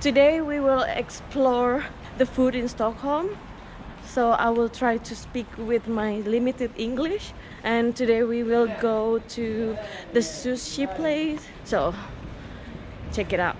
Today we will explore the food in Stockholm. So I will try to speak with my limited English. And today we will go to the sushi place. So check it out.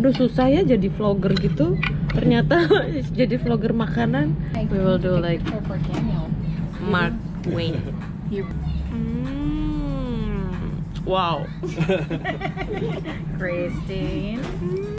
Aduh susah ya jadi vlogger gitu. Ternyata jadi vlogger makanan. We will do like Mark Twain. Mm. Wow. Christine.